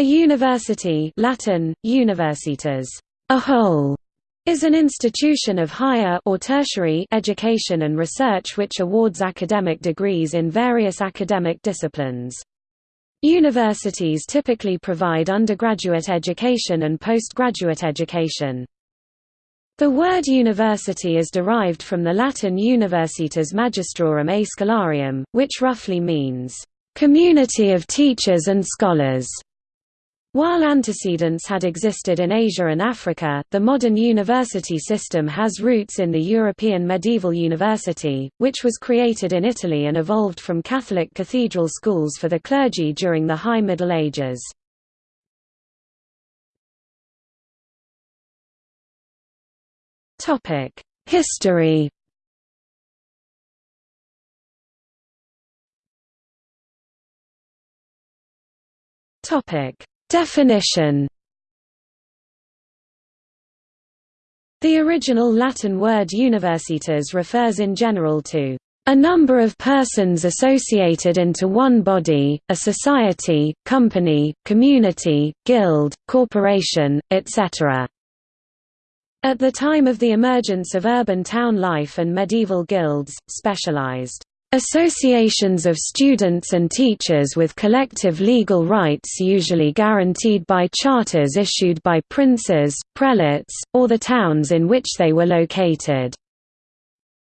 A university Latin, universitas, a whole, is an institution of higher or tertiary education and research which awards academic degrees in various academic disciplines. Universities typically provide undergraduate education and postgraduate education. The word university is derived from the Latin universitas magistrorum a scholarium, which roughly means, "...community of teachers and scholars." While antecedents had existed in Asia and Africa, the modern university system has roots in the European medieval university, which was created in Italy and evolved from Catholic cathedral schools for the clergy during the High Middle Ages. History Topic Definition The original Latin word universitas refers in general to a number of persons associated into one body, a society, company, community, guild, corporation, etc. At the time of the emergence of urban town life and medieval guilds, specialized Associations of students and teachers with collective legal rights usually guaranteed by charters issued by princes, prelates, or the towns in which they were located,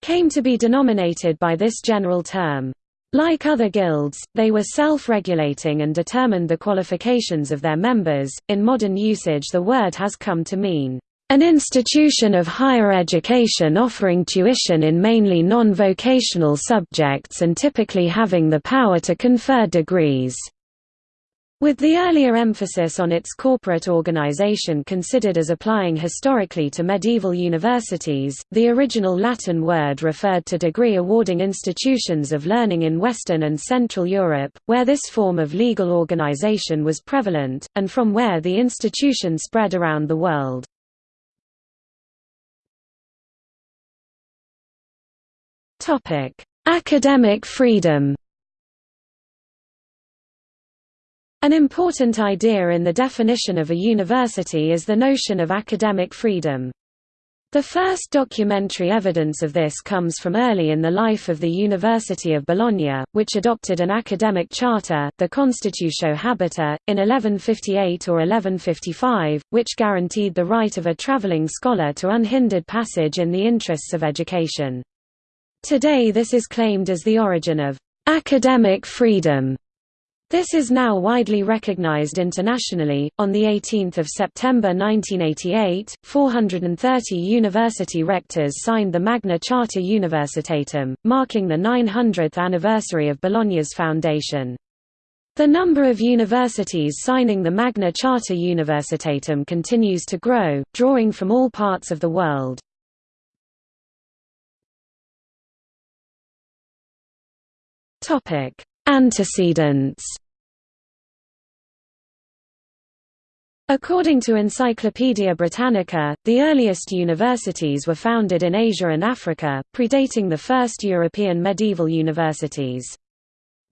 came to be denominated by this general term. Like other guilds, they were self-regulating and determined the qualifications of their members. In modern usage the word has come to mean an institution of higher education offering tuition in mainly non-vocational subjects and typically having the power to confer degrees. With the earlier emphasis on its corporate organization considered as applying historically to medieval universities, the original Latin word referred to degree-awarding institutions of learning in Western and Central Europe, where this form of legal organization was prevalent, and from where the institution spread around the world. Academic freedom. An important idea in the definition of a university is the notion of academic freedom. The first documentary evidence of this comes from early in the life of the University of Bologna, which adopted an academic charter, the Constitutio Habita, in 1158 or 1155, which guaranteed the right of a traveling scholar to unhindered passage in the interests of education. Today this is claimed as the origin of academic freedom. This is now widely recognized internationally. On the 18th of September 1988, 430 university rectors signed the Magna Charta Universitatum, marking the 900th anniversary of Bologna's foundation. The number of universities signing the Magna Charta Universitatum continues to grow, drawing from all parts of the world. Topic: Antecedents. According to Encyclopaedia Britannica, the earliest universities were founded in Asia and Africa, predating the first European medieval universities.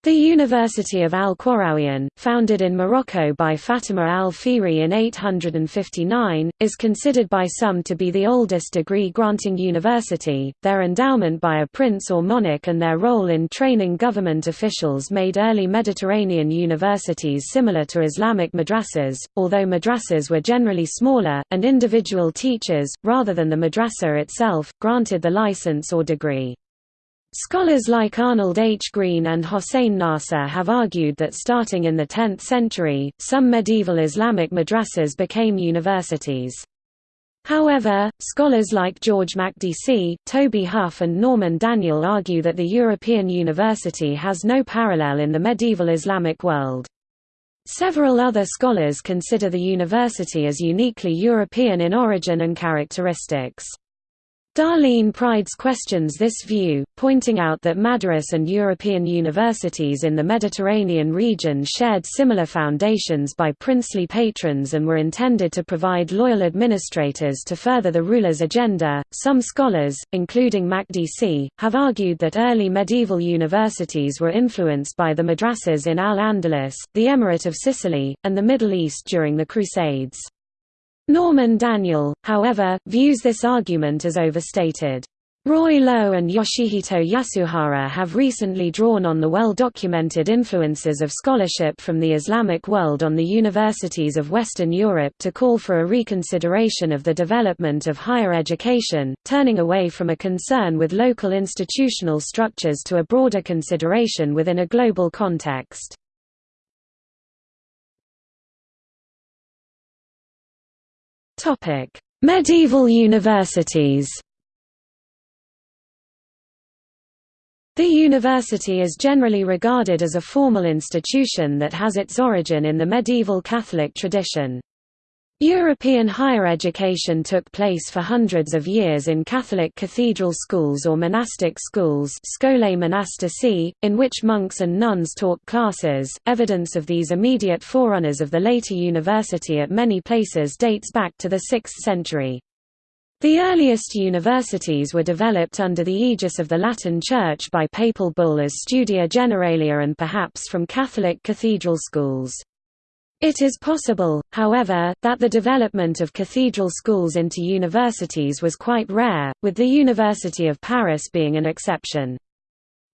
The University of Al-Qarawiyyin, founded in Morocco by Fatima al-Fihri in 859, is considered by some to be the oldest degree-granting university. Their endowment by a prince or monarch and their role in training government officials made early Mediterranean universities similar to Islamic madrasas, although madrasas were generally smaller, and individual teachers, rather than the madrasa itself, granted the license or degree. Scholars like Arnold H. Green and Hossein Nasr have argued that starting in the 10th century, some medieval Islamic madrasas became universities. However, scholars like George Makdisi, Toby Huff and Norman Daniel argue that the European university has no parallel in the medieval Islamic world. Several other scholars consider the university as uniquely European in origin and characteristics. Darleen Pryds questions this view, pointing out that madrasas and European universities in the Mediterranean region shared similar foundations by princely patrons and were intended to provide loyal administrators to further the ruler's agenda. Some scholars, including Makdisi, have argued that early medieval universities were influenced by the madrasas in Al-Andalus, the Emirate of Sicily, and the Middle East during the Crusades. Norman Daniel, however, views this argument as overstated. Roy Lowe and Yoshihito Yasuhara have recently drawn on the well-documented influences of scholarship from the Islamic world on the universities of Western Europe to call for a reconsideration of the development of higher education, turning away from a concern with local institutional structures to a broader consideration within a global context. Topic: Medieval universities. The university is generally regarded as a formal institution that has its origin in the medieval Catholic tradition. European higher education took place for hundreds of years in Catholic cathedral schools or monastic schools monastici, in which monks and nuns taught classes. Evidence of these immediate forerunners of the later university at many places dates back to the 6th century. The earliest universities were developed under the aegis of the Latin Church by papal bull as Studia Generalia and perhaps from Catholic cathedral schools. It is possible, however, that the development of cathedral schools into universities was quite rare, with the University of Paris being an exception.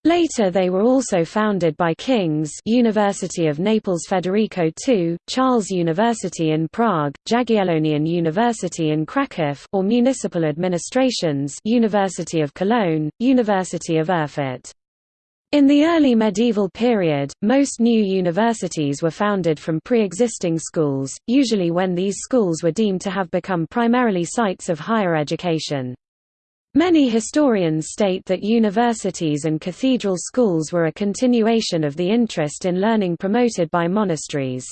Later they were also founded by kings University of Naples Federico II, Charles University in Prague, Jagiellonian University in Kraków or municipal administrations University of Cologne, University of Erfurt. In the early medieval period, most new universities were founded from pre-existing schools, usually when these schools were deemed to have become primarily sites of higher education. Many historians state that universities and cathedral schools were a continuation of the interest in learning promoted by monasteries.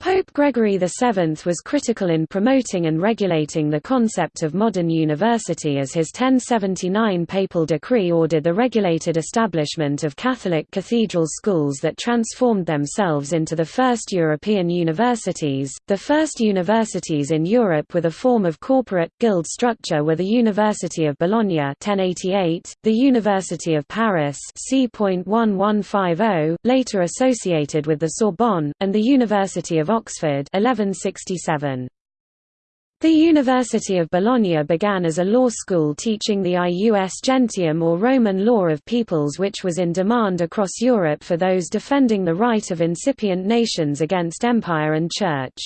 Pope Gregory VII was critical in promoting and regulating the concept of modern university as his 1079 papal decree ordered the regulated establishment of Catholic cathedral schools that transformed themselves into the first European universities. The first universities in Europe with a form of corporate, guild structure were the University of Bologna 1088, the University of Paris c.1150, later associated with the Sorbonne, and the University of Oxford 1167. The University of Bologna began as a law school teaching the ius gentium or Roman law of peoples which was in demand across Europe for those defending the right of incipient nations against empire and church.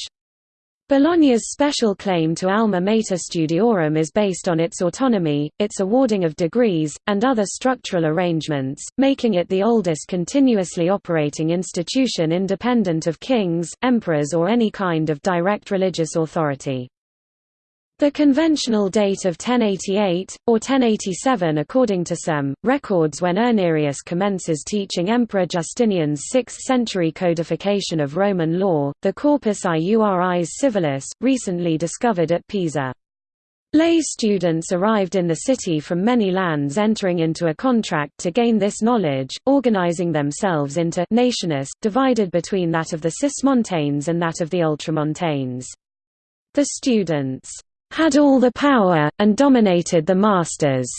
Bologna's special claim to alma mater studiorum is based on its autonomy, its awarding of degrees, and other structural arrangements, making it the oldest continuously operating institution independent of kings, emperors or any kind of direct religious authority. The conventional date of 1088, or 1087 according to some, records when Irnerius commences teaching Emperor Justinian's 6th-century codification of Roman law, the Corpus Iuris Civilis, recently discovered at Pisa. Lay students arrived in the city from many lands entering into a contract to gain this knowledge, organizing themselves into nationes, divided between that of the Cismontanes and that of the Ultramontanes. The students had all the power, and dominated the masters.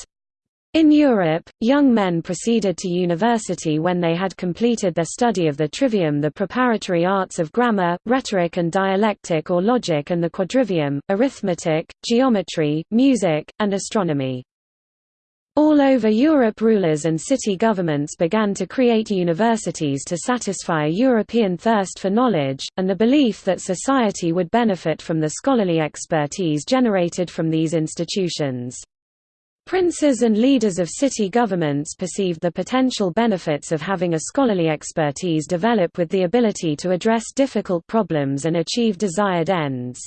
In Europe, young men proceeded to university when they had completed their study of the trivium the preparatory arts of grammar, rhetoric and dialectic or logic and the quadrivium, arithmetic, geometry, music, and astronomy. All over Europe rulers and city governments began to create universities to satisfy a European thirst for knowledge, and the belief that society would benefit from the scholarly expertise generated from these institutions. Princes and leaders of city governments perceived the potential benefits of having a scholarly expertise develop with the ability to address difficult problems and achieve desired ends.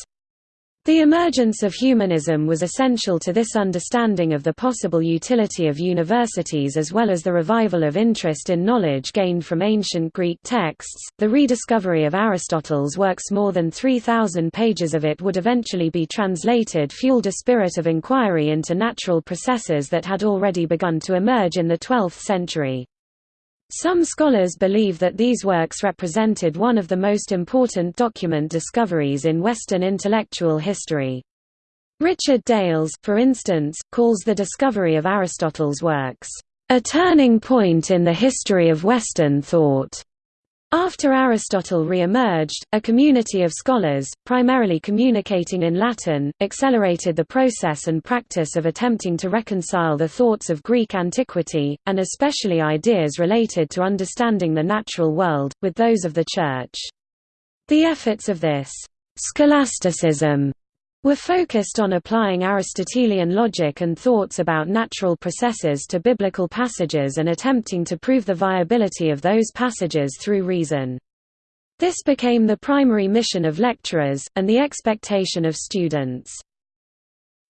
The emergence of humanism was essential to this understanding of the possible utility of universities as well as the revival of interest in knowledge gained from ancient Greek texts. The rediscovery of Aristotle's works, more than 3,000 pages of it would eventually be translated, fueled a spirit of inquiry into natural processes that had already begun to emerge in the 12th century. Some scholars believe that these works represented one of the most important document discoveries in Western intellectual history. Richard Dales, for instance, calls the discovery of Aristotle's works, "...a turning point in the history of Western thought." After Aristotle re-emerged, a community of scholars, primarily communicating in Latin, accelerated the process and practice of attempting to reconcile the thoughts of Greek antiquity, and especially ideas related to understanding the natural world, with those of the Church. The efforts of this scholasticism were focused on applying Aristotelian logic and thoughts about natural processes to biblical passages and attempting to prove the viability of those passages through reason. This became the primary mission of lecturers, and the expectation of students.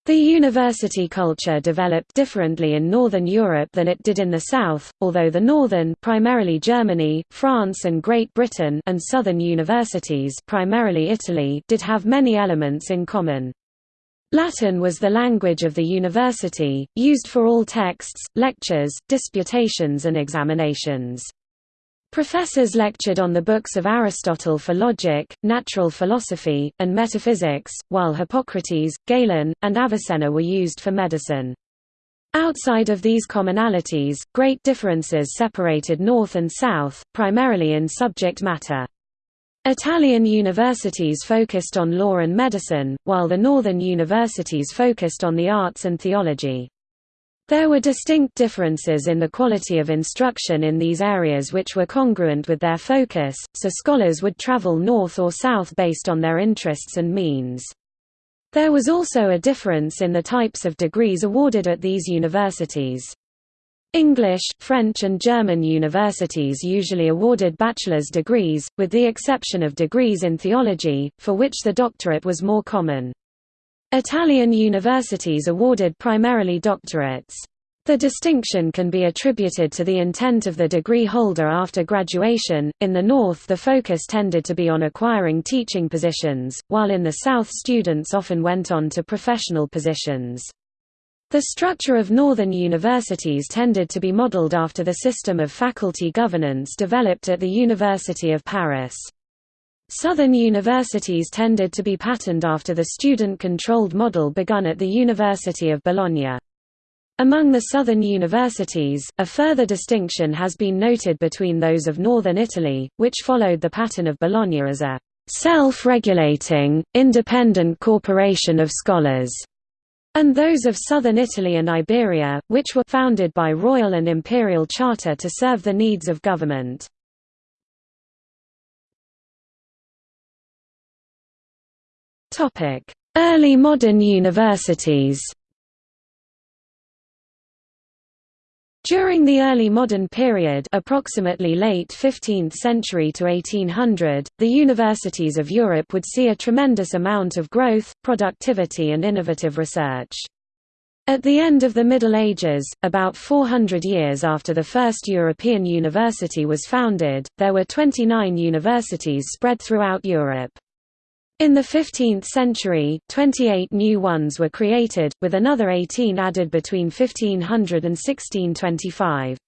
The university culture developed differently in Northern Europe than it did in the South, although the northern primarily Germany, France and Great Britain and southern universities primarily Italy did have many elements in common. Latin was the language of the university, used for all texts, lectures, disputations and examinations. Professors lectured on the books of Aristotle for logic, natural philosophy, and metaphysics, while Hippocrates, Galen, and Avicenna were used for medicine. Outside of these commonalities, great differences separated North and South, primarily in subject matter. Italian universities focused on law and medicine, while the northern universities focused on the arts and theology. There were distinct differences in the quality of instruction in these areas which were congruent with their focus, so scholars would travel north or south based on their interests and means. There was also a difference in the types of degrees awarded at these universities. English, French and German universities usually awarded bachelor's degrees, with the exception of degrees in theology, for which the doctorate was more common. Italian universities awarded primarily doctorates. The distinction can be attributed to the intent of the degree holder after graduation. In the North, the focus tended to be on acquiring teaching positions, while in the South, students often went on to professional positions. The structure of northern universities tended to be modeled after the system of faculty governance developed at the University of Paris. Southern universities tended to be patterned after the student-controlled model begun at the University of Bologna. Among the southern universities, a further distinction has been noted between those of northern Italy, which followed the pattern of Bologna as a self-regulating, independent corporation of scholars, and those of southern Italy and Iberia, which were founded by royal and imperial charter to serve the needs of government. Early modern universities During the early modern period approximately late 15th century to 1800, the universities of Europe would see a tremendous amount of growth, productivity and innovative research. At the end of the Middle Ages, about 400 years after the first European university was founded, there were 29 universities spread throughout Europe. In the 15th century, 28 new ones were created, with another 18 added between 1500 and 1625.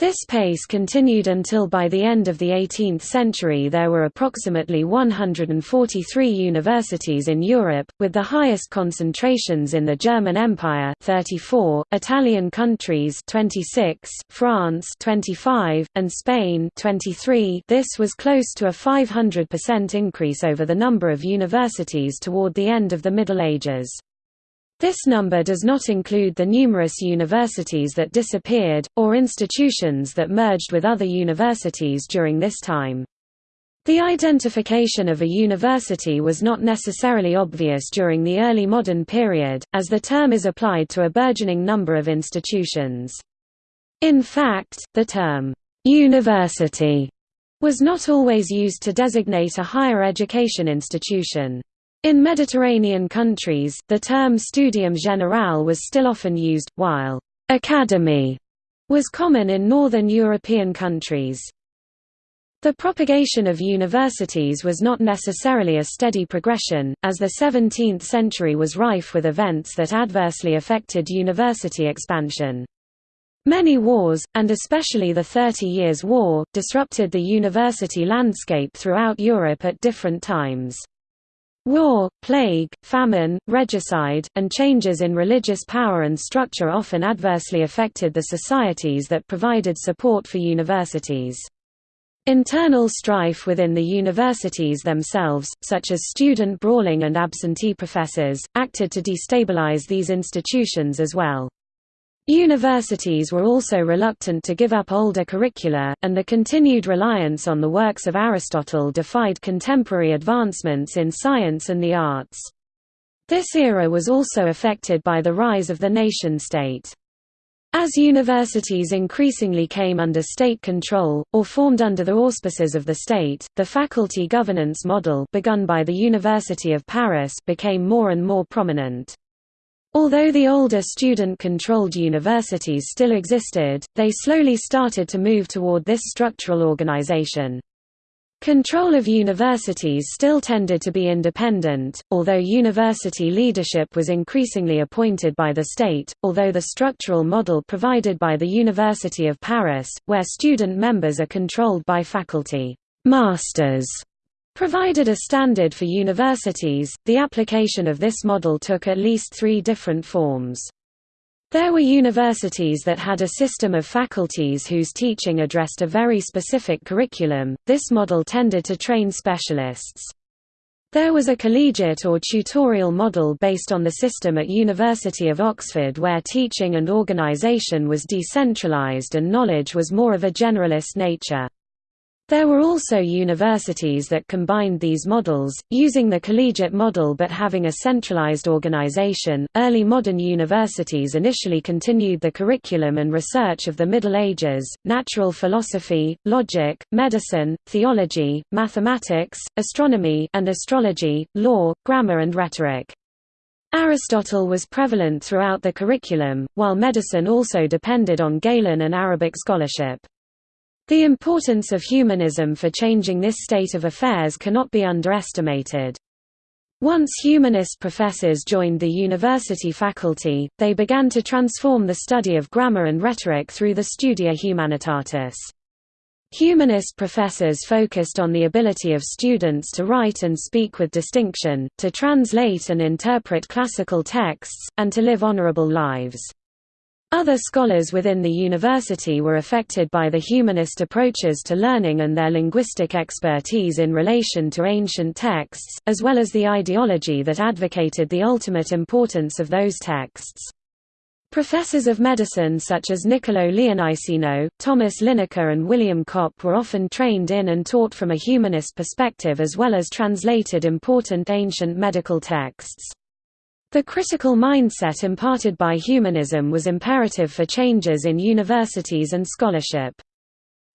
This pace continued until by the end of the 18th century there were approximately 143 universities in Europe, with the highest concentrations in the German Empire 34, Italian countries 26, France 25, and Spain 23. This was close to a 500% increase over the number of universities toward the end of the Middle Ages. This number does not include the numerous universities that disappeared, or institutions that merged with other universities during this time. The identification of a university was not necessarily obvious during the early modern period, as the term is applied to a burgeoning number of institutions. In fact, the term, "'university' was not always used to designate a higher education institution. In Mediterranean countries, the term studium generale was still often used, while academy was common in northern European countries. The propagation of universities was not necessarily a steady progression, as the 17th century was rife with events that adversely affected university expansion. Many wars, and especially the Thirty Years' War, disrupted the university landscape throughout Europe at different times. War, plague, famine, regicide, and changes in religious power and structure often adversely affected the societies that provided support for universities. Internal strife within the universities themselves, such as student brawling and absentee professors, acted to destabilize these institutions as well. Universities were also reluctant to give up older curricula, and the continued reliance on the works of Aristotle defied contemporary advancements in science and the arts. This era was also affected by the rise of the nation-state. As universities increasingly came under state control, or formed under the auspices of the state, the faculty governance model begun by the University of Paris became more and more prominent. Although the older student-controlled universities still existed, they slowly started to move toward this structural organization. Control of universities still tended to be independent, although university leadership was increasingly appointed by the state, although the structural model provided by the University of Paris, where student members are controlled by faculty masters, provided a standard for universities, the application of this model took at least three different forms. There were universities that had a system of faculties whose teaching addressed a very specific curriculum, this model tended to train specialists. There was a collegiate or tutorial model based on the system at University of Oxford where teaching and organisation was decentralised and knowledge was more of a generalist nature. There were also universities that combined these models, using the collegiate model but having a centralized organization. Early modern universities initially continued the curriculum and research of the Middle Ages natural philosophy, logic, medicine, theology, mathematics, astronomy, and astrology, law, grammar, and rhetoric. Aristotle was prevalent throughout the curriculum, while medicine also depended on Galen and Arabic scholarship. The importance of humanism for changing this state of affairs cannot be underestimated. Once humanist professors joined the university faculty, they began to transform the study of grammar and rhetoric through the Studia Humanitatis. Humanist professors focused on the ability of students to write and speak with distinction, to translate and interpret classical texts, and to live honorable lives. Other scholars within the university were affected by the humanist approaches to learning and their linguistic expertise in relation to ancient texts, as well as the ideology that advocated the ultimate importance of those texts. Professors of medicine such as Niccolo Leoniceno, Thomas Linacre and William Cop were often trained in and taught from a humanist perspective as well as translated important ancient medical texts. The critical mindset imparted by humanism was imperative for changes in universities and scholarship.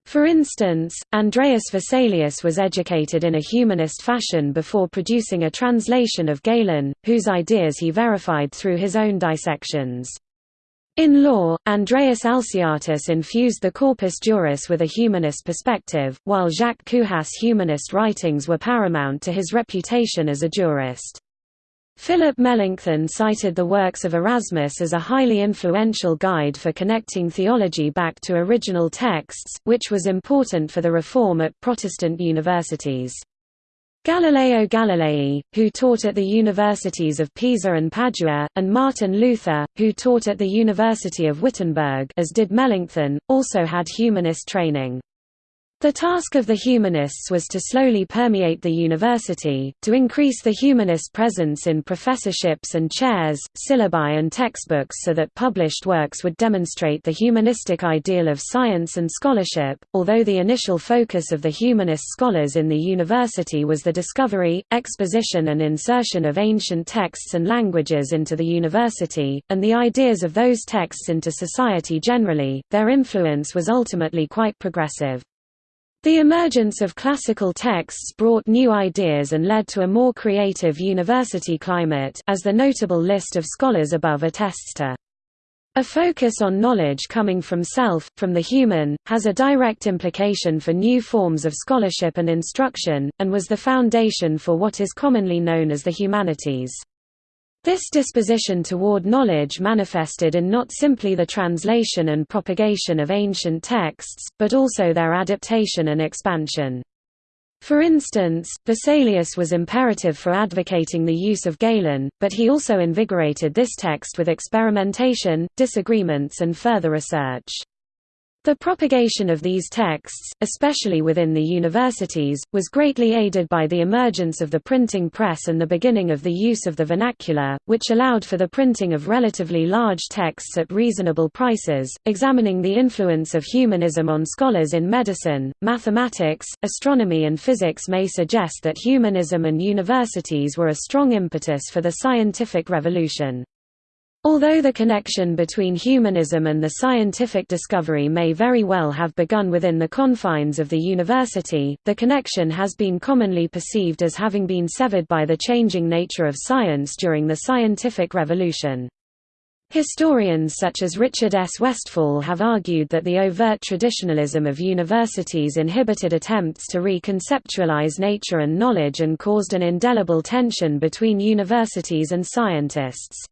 For instance, Andreas Vesalius was educated in a humanist fashion before producing a translation of Galen, whose ideas he verified through his own dissections. In law, Andreas Alciatus infused the corpus juris with a humanist perspective, while Jacques Cujas' humanist writings were paramount to his reputation as a jurist. Philip Melanchthon cited the works of Erasmus as a highly influential guide for connecting theology back to original texts, which was important for the reform at Protestant universities. Galileo Galilei, who taught at the universities of Pisa and Padua, and Martin Luther, who taught at the University of Wittenberg as did Melanchthon, also had humanist training. The task of the humanists was to slowly permeate the university, to increase the humanist presence in professorships and chairs, syllabi and textbooks so that published works would demonstrate the humanistic ideal of science and scholarship. Although the initial focus of the humanist scholars in the university was the discovery, exposition and insertion of ancient texts and languages into the university, and the ideas of those texts into society generally, their influence was ultimately quite progressive. The emergence of classical texts brought new ideas and led to a more creative university climate as the notable list of scholars above attests to. A focus on knowledge coming from self, from the human, has a direct implication for new forms of scholarship and instruction, and was the foundation for what is commonly known as the humanities. This disposition toward knowledge manifested in not simply the translation and propagation of ancient texts, but also their adaptation and expansion. For instance, Vesalius was imperative for advocating the use of Galen, but he also invigorated this text with experimentation, disagreements and further research. The propagation of these texts, especially within the universities, was greatly aided by the emergence of the printing press and the beginning of the use of the vernacular, which allowed for the printing of relatively large texts at reasonable prices. Examining the influence of humanism on scholars in medicine, mathematics, astronomy, and physics may suggest that humanism and universities were a strong impetus for the scientific revolution. Although the connection between humanism and the scientific discovery may very well have begun within the confines of the university, the connection has been commonly perceived as having been severed by the changing nature of science during the scientific revolution. Historians such as Richard S. Westfall have argued that the overt traditionalism of universities inhibited attempts to reconceptualize nature and knowledge and caused an indelible tension between universities and scientists.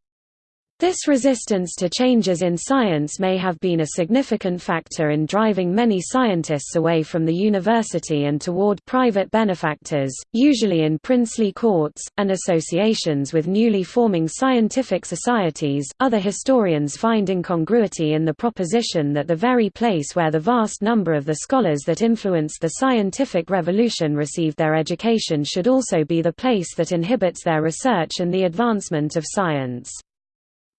This resistance to changes in science may have been a significant factor in driving many scientists away from the university and toward private benefactors, usually in princely courts, and associations with newly forming scientific societies. Other historians find incongruity in the proposition that the very place where the vast number of the scholars that influenced the scientific revolution received their education should also be the place that inhibits their research and the advancement of science.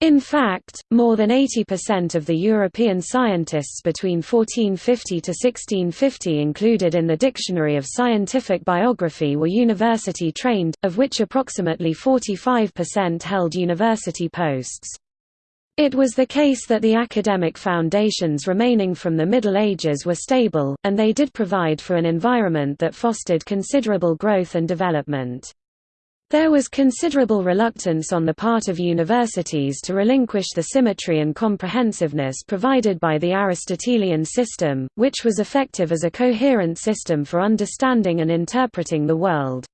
In fact, more than 80% of the European scientists between 1450 to 1650 included in the Dictionary of Scientific Biography were university trained, of which approximately 45% held university posts. It was the case that the academic foundations remaining from the Middle Ages were stable, and they did provide for an environment that fostered considerable growth and development. There was considerable reluctance on the part of universities to relinquish the symmetry and comprehensiveness provided by the Aristotelian system, which was effective as a coherent system for understanding and interpreting the world.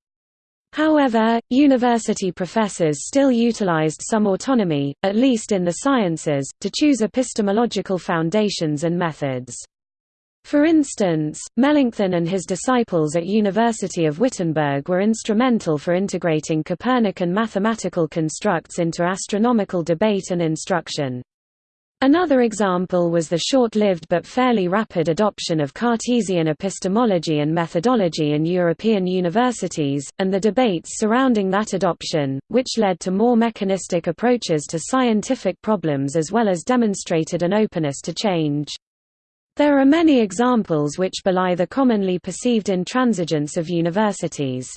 However, university professors still utilized some autonomy, at least in the sciences, to choose epistemological foundations and methods. For instance, Melanchthon and his disciples at University of Wittenberg were instrumental for integrating Copernican mathematical constructs into astronomical debate and instruction. Another example was the short-lived but fairly rapid adoption of Cartesian epistemology and methodology in European universities, and the debates surrounding that adoption, which led to more mechanistic approaches to scientific problems as well as demonstrated an openness to change. There are many examples which belie the commonly perceived intransigence of universities.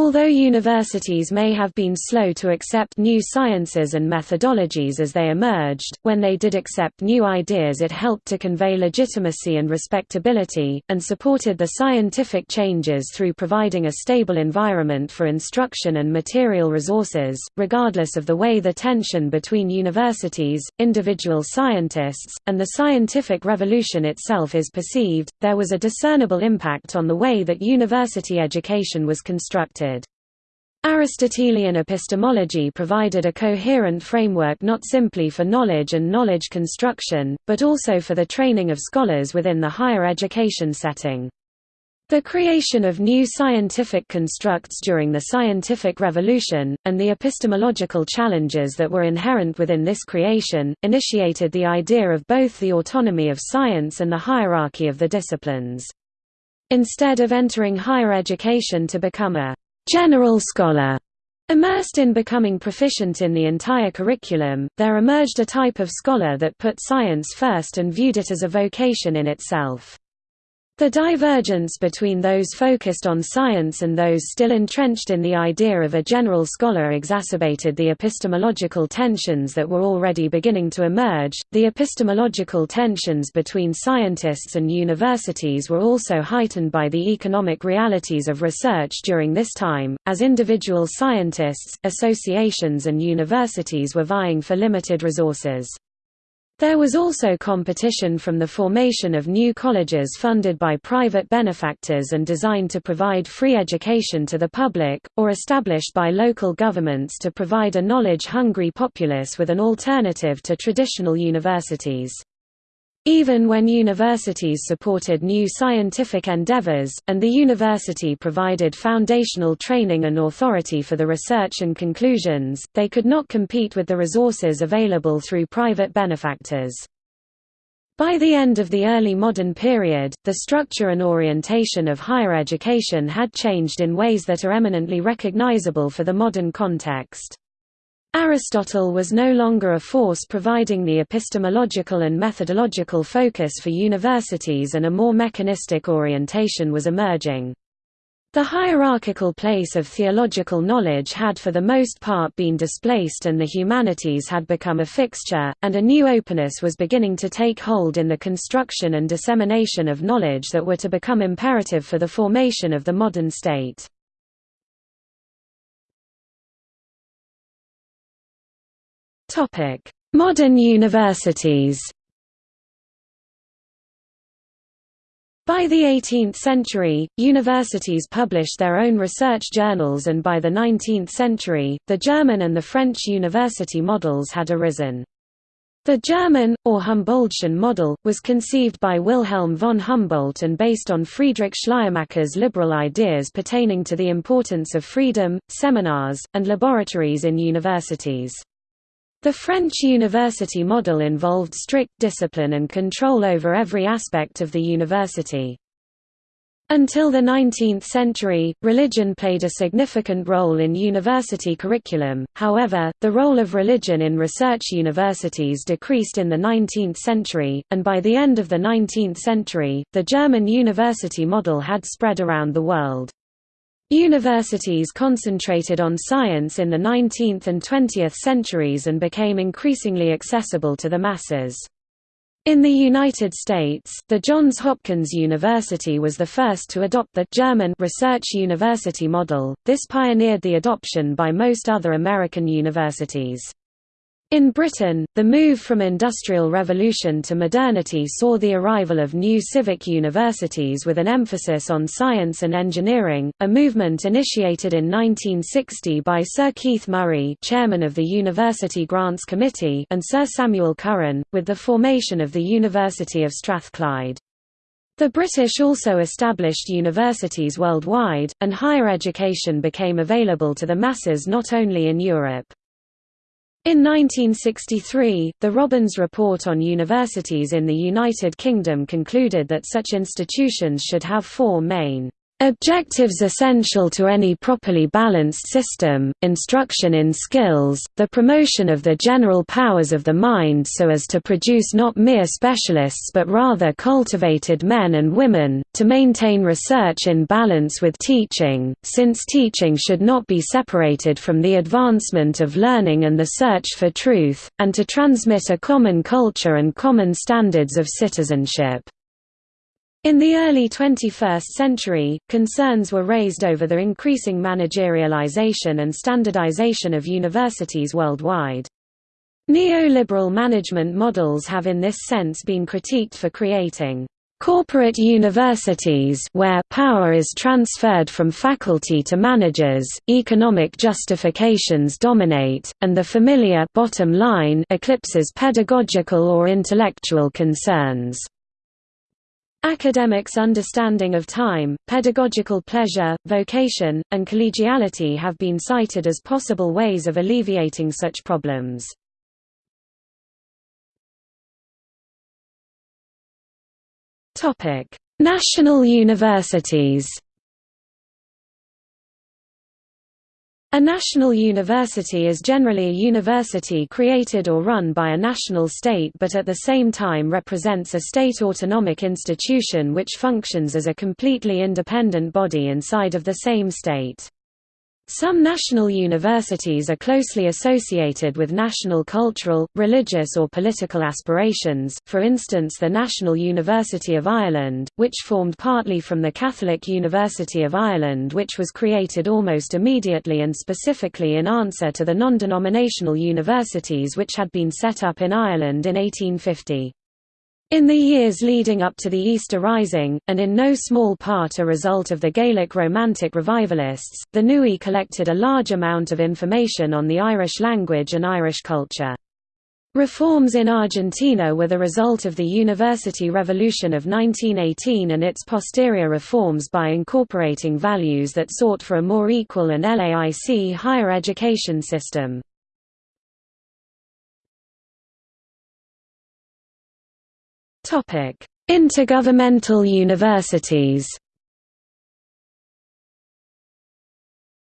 Although universities may have been slow to accept new sciences and methodologies as they emerged, when they did accept new ideas it helped to convey legitimacy and respectability, and supported the scientific changes through providing a stable environment for instruction and material resources. Regardless of the way the tension between universities, individual scientists, and the scientific revolution itself is perceived, there was a discernible impact on the way that university education was constructed. Aristotelian epistemology provided a coherent framework not simply for knowledge and knowledge construction, but also for the training of scholars within the higher education setting. The creation of new scientific constructs during the scientific revolution, and the epistemological challenges that were inherent within this creation, initiated the idea of both the autonomy of science and the hierarchy of the disciplines. Instead of entering higher education to become a general scholar. Immersed in becoming proficient in the entire curriculum, there emerged a type of scholar that put science first and viewed it as a vocation in itself. The divergence between those focused on science and those still entrenched in the idea of a general scholar exacerbated the epistemological tensions that were already beginning to emerge. The epistemological tensions between scientists and universities were also heightened by the economic realities of research during this time, as individual scientists, associations, and universities were vying for limited resources. There was also competition from the formation of new colleges funded by private benefactors and designed to provide free education to the public, or established by local governments to provide a knowledge-hungry populace with an alternative to traditional universities. Even when universities supported new scientific endeavors, and the university provided foundational training and authority for the research and conclusions, they could not compete with the resources available through private benefactors. By the end of the early modern period, the structure and orientation of higher education had changed in ways that are eminently recognizable for the modern context. Aristotle was no longer a force providing the epistemological and methodological focus for universities and a more mechanistic orientation was emerging. The hierarchical place of theological knowledge had for the most part been displaced and the humanities had become a fixture, and a new openness was beginning to take hold in the construction and dissemination of knowledge that were to become imperative for the formation of the modern state. Topic: Modern universities. By the 18th century, universities published their own research journals and by the 19th century, the German and the French university models had arisen. The German, or Humboldtian model, was conceived by Wilhelm von Humboldt and based on Friedrich Schleiermacher's liberal ideas pertaining to the importance of freedom, seminars, and laboratories in universities. The French university model involved strict discipline and control over every aspect of the university. Until the 19th century, religion played a significant role in university curriculum, however, the role of religion in research universities decreased in the 19th century, and by the end of the 19th century, the German university model had spread around the world. Universities concentrated on science in the 19th and 20th centuries and became increasingly accessible to the masses. In the United States, the Johns Hopkins University was the first to adopt the German research university model. This pioneered the adoption by most other American universities. In Britain, the move from Industrial Revolution to modernity saw the arrival of new civic universities with an emphasis on science and engineering, a movement initiated in 1960 by Sir Keith Murray chairman of the University Grants Committee and Sir Samuel Curran, with the formation of the University of Strathclyde. The British also established universities worldwide, and higher education became available to the masses not only in Europe. In 1963, the Robbins Report on Universities in the United Kingdom concluded that such institutions should have four main Objectives essential to any properly balanced system, instruction in skills, the promotion of the general powers of the mind so as to produce not mere specialists but rather cultivated men and women, to maintain research in balance with teaching, since teaching should not be separated from the advancement of learning and the search for truth, and to transmit a common culture and common standards of citizenship. In the early 21st century, concerns were raised over the increasing managerialization and standardization of universities worldwide. Neoliberal management models have in this sense been critiqued for creating corporate universities where power is transferred from faculty to managers, economic justifications dominate, and the familiar bottom line eclipses pedagogical or intellectual concerns. Academics' understanding of time, pedagogical pleasure, vocation, and collegiality have been cited as possible ways of alleviating such problems. National universities A national university is generally a university created or run by a national state but at the same time represents a state autonomic institution which functions as a completely independent body inside of the same state. Some national universities are closely associated with national cultural, religious or political aspirations, for instance the National University of Ireland, which formed partly from the Catholic University of Ireland which was created almost immediately and specifically in answer to the non-denominational universities which had been set up in Ireland in 1850. In the years leading up to the Easter Rising, and in no small part a result of the Gaelic Romantic revivalists, the NUI collected a large amount of information on the Irish language and Irish culture. Reforms in Argentina were the result of the University Revolution of 1918 and its posterior reforms by incorporating values that sought for a more equal and LAIC higher education system. Intergovernmental universities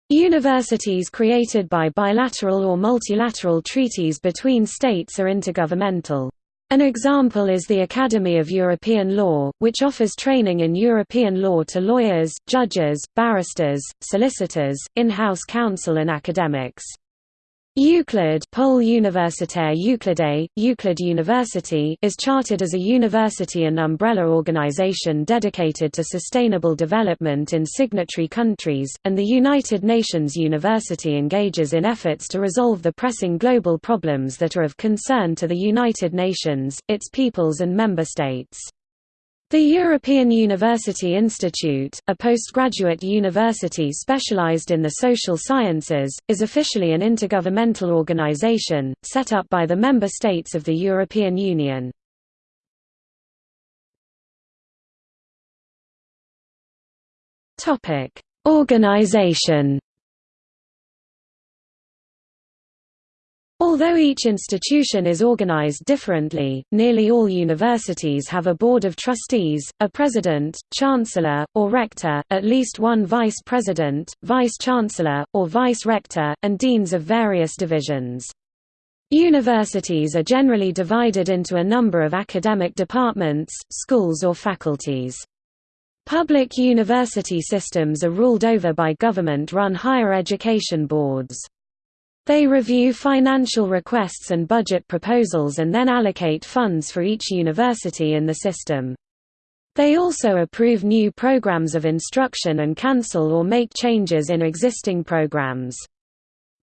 Universities created by bilateral or multilateral treaties between states are intergovernmental. An example is the Academy of European Law, which offers training in European law to lawyers, judges, barristers, solicitors, in-house counsel and academics. Euclid Pole Universitaire Euclide, Euclid University is chartered as a university and umbrella organization dedicated to sustainable development in signatory countries, and the United Nations University engages in efforts to resolve the pressing global problems that are of concern to the United Nations, its peoples and member states. The European University Institute, a postgraduate university specialized in the social sciences, is officially an intergovernmental organization, set up by the member states of the European Union. Organization Although each institution is organized differently, nearly all universities have a board of trustees, a president, chancellor, or rector, at least one vice president, vice-chancellor, or vice-rector, and deans of various divisions. Universities are generally divided into a number of academic departments, schools or faculties. Public university systems are ruled over by government-run higher education boards. They review financial requests and budget proposals and then allocate funds for each university in the system. They also approve new programs of instruction and cancel or make changes in existing programs.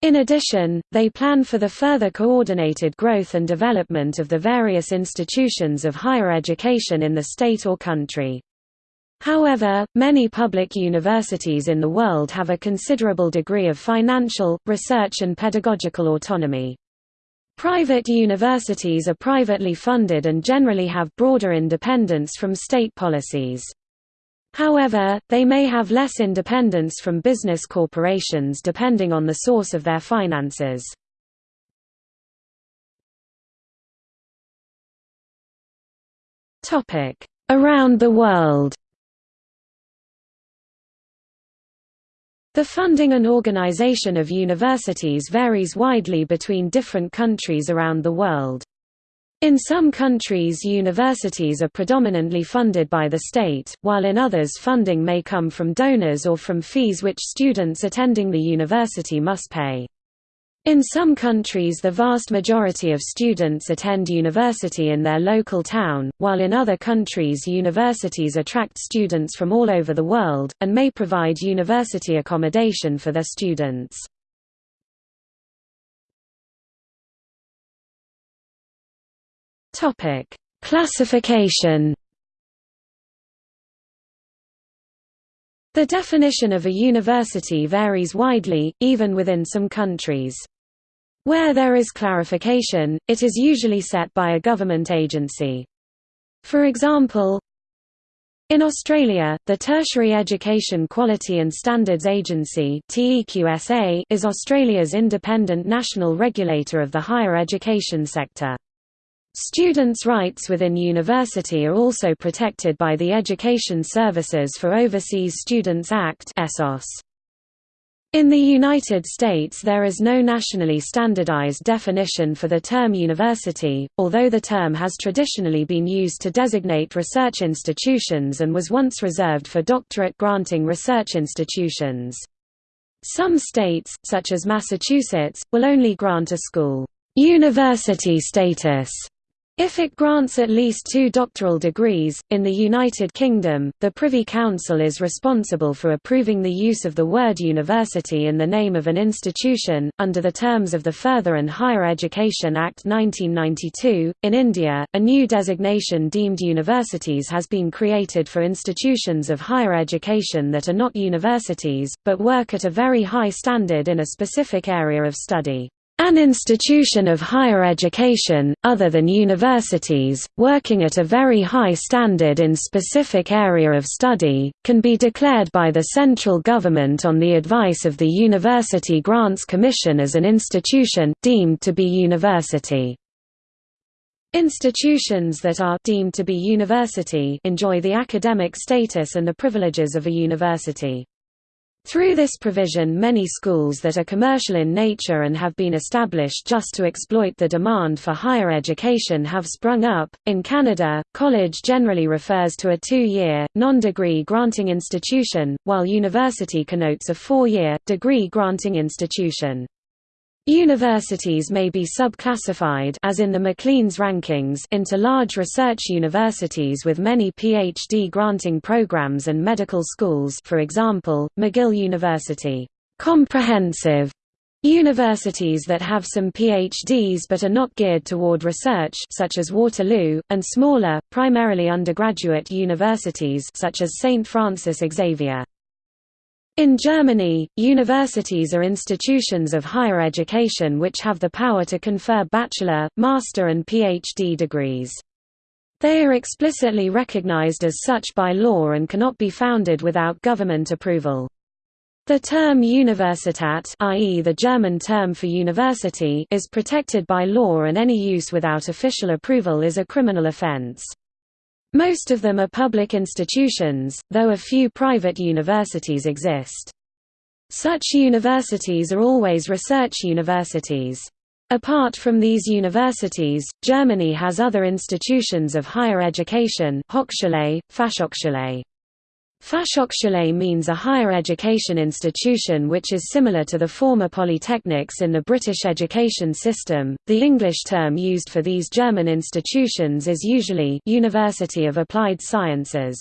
In addition, they plan for the further coordinated growth and development of the various institutions of higher education in the state or country. However, many public universities in the world have a considerable degree of financial, research and pedagogical autonomy. Private universities are privately funded and generally have broader independence from state policies. However, they may have less independence from business corporations depending on the source of their finances. Around the world The funding and organization of universities varies widely between different countries around the world. In some countries universities are predominantly funded by the state, while in others funding may come from donors or from fees which students attending the university must pay. In some countries the vast majority of students attend university in their local town, while in other countries universities attract students from all over the world, and may provide university accommodation for their students. Classification The definition of a university varies widely, even within some countries. Where there is clarification, it is usually set by a government agency. For example, in Australia, the Tertiary Education Quality and Standards Agency is Australia's independent national regulator of the higher education sector. Students' rights within university are also protected by the Education Services for Overseas Students Act In the United States there is no nationally standardized definition for the term university, although the term has traditionally been used to designate research institutions and was once reserved for doctorate-granting research institutions. Some states, such as Massachusetts, will only grant a school university status if it grants at least two doctoral degrees, in the United Kingdom, the Privy Council is responsible for approving the use of the word university in the name of an institution, under the terms of the Further and Higher Education Act 1992. In India, a new designation deemed universities has been created for institutions of higher education that are not universities, but work at a very high standard in a specific area of study. An institution of higher education, other than universities, working at a very high standard in specific area of study, can be declared by the central government on the advice of the University Grants Commission as an institution, deemed to be university. Institutions that are deemed to be university enjoy the academic status and the privileges of a university. Through this provision many schools that are commercial in nature and have been established just to exploit the demand for higher education have sprung up. In Canada, college generally refers to a two-year, non-degree granting institution, while university connotes a four-year, degree granting institution. Universities may be subclassified as in the Maclean's rankings into large research universities with many PhD granting programs and medical schools for example, McGill University. Comprehensive Universities that have some PhDs but are not geared toward research such as Waterloo, and smaller, primarily undergraduate universities such as St. Francis Xavier. In Germany, universities are institutions of higher education which have the power to confer bachelor, master and PhD degrees. They are explicitly recognized as such by law and cannot be founded without government approval. The term Universität i.e. the German term for university is protected by law and any use without official approval is a criminal offense. Most of them are public institutions, though a few private universities exist. Such universities are always research universities. Apart from these universities, Germany has other institutions of higher education Hochschule, Fachhochschule. Fachhochschule means a higher education institution which is similar to the former polytechnics in the British education system. The English term used for these German institutions is usually University of Applied Sciences.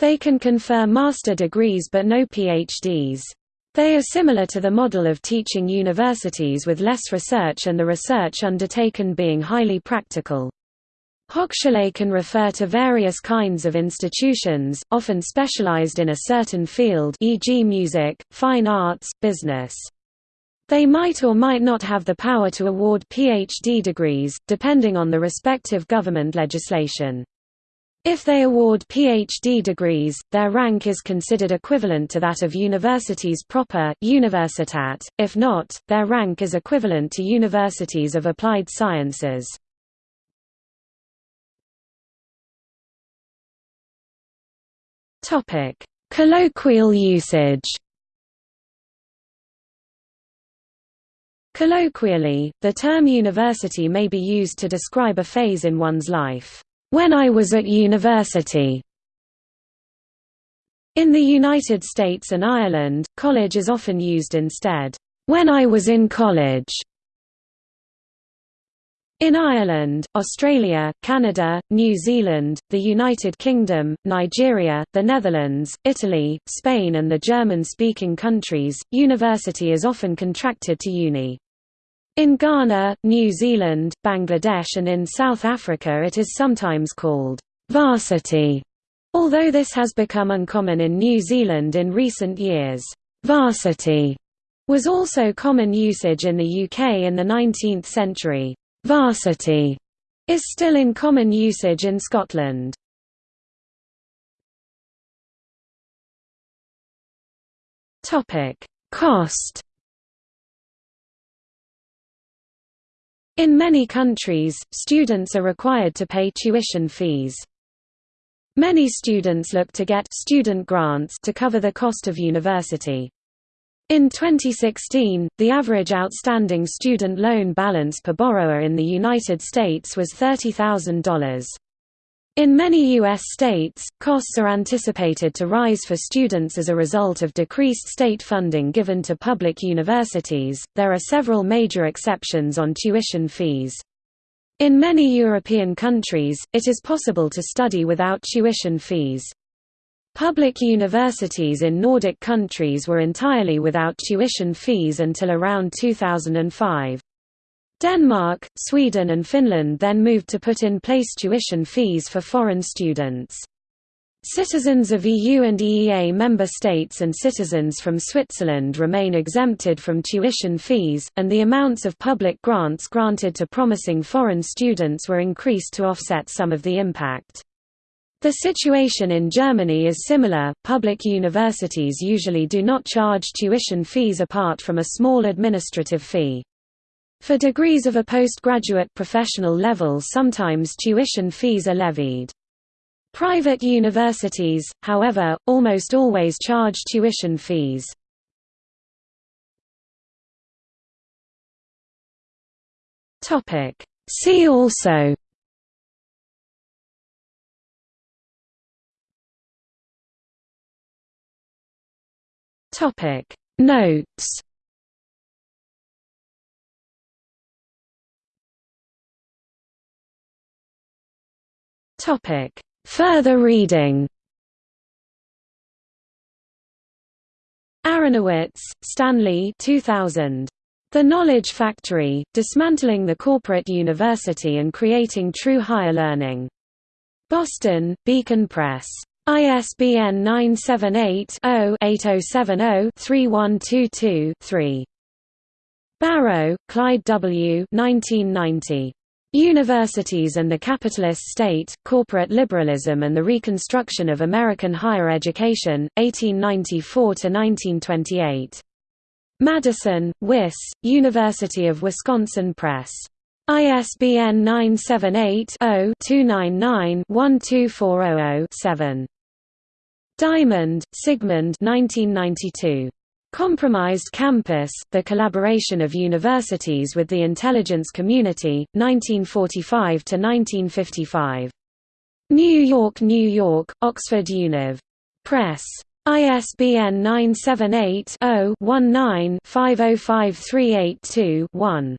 They can confer master degrees but no PhDs. They are similar to the model of teaching universities with less research and the research undertaken being highly practical. Hochschule can refer to various kinds of institutions, often specialized in a certain field e.g. music, fine arts, business. They might or might not have the power to award PhD degrees, depending on the respective government legislation. If they award PhD degrees, their rank is considered equivalent to that of universities proper Universität. if not, their rank is equivalent to universities of applied sciences. Topic: Colloquial usage. Colloquially, the term university may be used to describe a phase in one's life. When I was at university. In the United States and Ireland, college is often used instead. When I was in college. In Ireland, Australia, Canada, New Zealand, the United Kingdom, Nigeria, the Netherlands, Italy, Spain and the German-speaking countries, university is often contracted to uni. In Ghana, New Zealand, Bangladesh and in South Africa it is sometimes called varsity, although this has become uncommon in New Zealand in recent years. Varsity was also common usage in the UK in the 19th century. Varsity is still in common usage in Scotland. Topic: Cost. In many countries, students are required to pay tuition fees. Many students look to get student grants to cover the cost of university. In 2016, the average outstanding student loan balance per borrower in the United States was $30,000. In many U.S. states, costs are anticipated to rise for students as a result of decreased state funding given to public universities. There are several major exceptions on tuition fees. In many European countries, it is possible to study without tuition fees. Public universities in Nordic countries were entirely without tuition fees until around 2005. Denmark, Sweden and Finland then moved to put in place tuition fees for foreign students. Citizens of EU and EEA member states and citizens from Switzerland remain exempted from tuition fees, and the amounts of public grants granted to promising foreign students were increased to offset some of the impact. The situation in Germany is similar. Public universities usually do not charge tuition fees apart from a small administrative fee. For degrees of a postgraduate professional level sometimes tuition fees are levied. Private universities, however, almost always charge tuition fees. See also Topic Notes Topic Further reading Aronowitz, Stanley 2000. The Knowledge Factory, Dismantling the Corporate University and Creating True Higher Learning. Boston, Beacon Press. ISBN 978-0-8070-3122-3. Barrow, Clyde W. 1990. Universities and the Capitalist State, Corporate Liberalism and the Reconstruction of American Higher Education, 1894–1928. Madison, WIS, University of Wisconsin Press. ISBN 978-0-299-12400-7. Diamond, Sigmund 1992. Compromised Campus, The Collaboration of Universities with the Intelligence Community, 1945–1955. New York, New York, Oxford Univ. Press. ISBN 978 0 19 505382 1.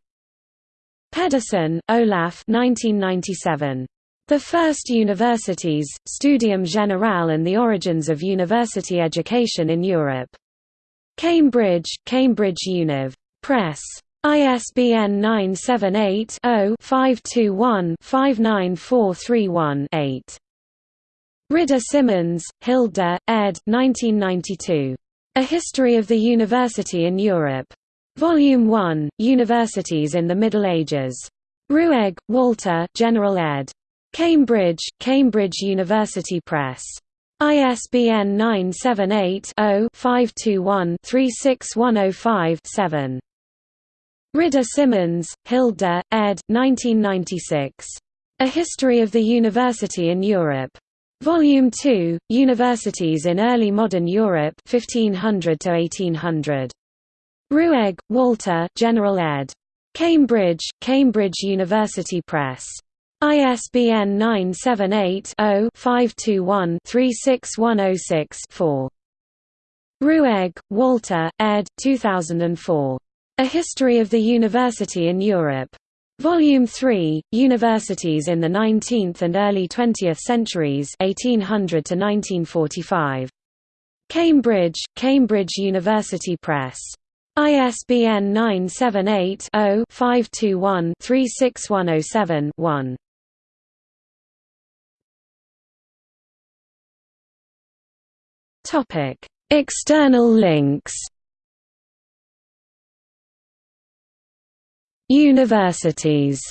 Pedersen, Olaf 1997. The First Universities, Studium Generale and the Origins of University Education in Europe. Cambridge, Cambridge Univ. Press. ISBN 978 0 521 59431 8. Ridder Simmons, Hilda, ed. 1992. A History of the University in Europe. Volume 1, Universities in the Middle Ages. Ruegg, Walter General ed. Cambridge, Cambridge University Press. ISBN 978-0-521-36105-7. Ridder Simmons, Hilda, ed. 1996. A History of the University in Europe. Volume 2, Universities in Early Modern Europe 1500 to 1800. Ruegg, Walter General ed. Cambridge, Cambridge University Press. ISBN 978-0-521-36106-4. Ruegg, Walter, ed. 2004. A History of the University in Europe. Volume 3, Universities in the 19th and Early 20th Centuries 1800 to 1945. Cambridge, Cambridge University Press. ISBN 978 Topic: External links. Universities.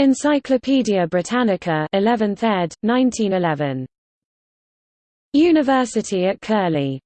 Encyclopædia Britannica 11th ed. 1911. University at Curlie